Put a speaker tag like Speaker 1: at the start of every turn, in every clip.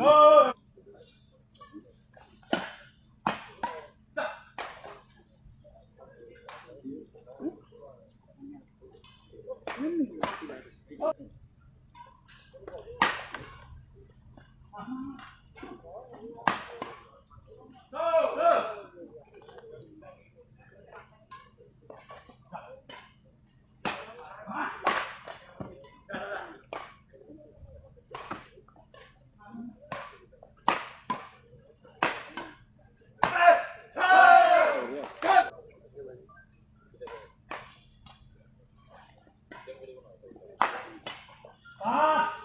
Speaker 1: 어! 아. Mama!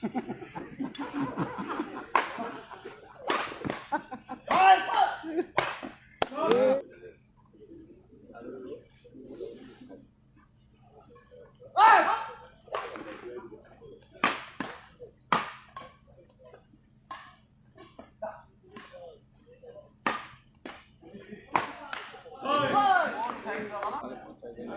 Speaker 1: Ha ha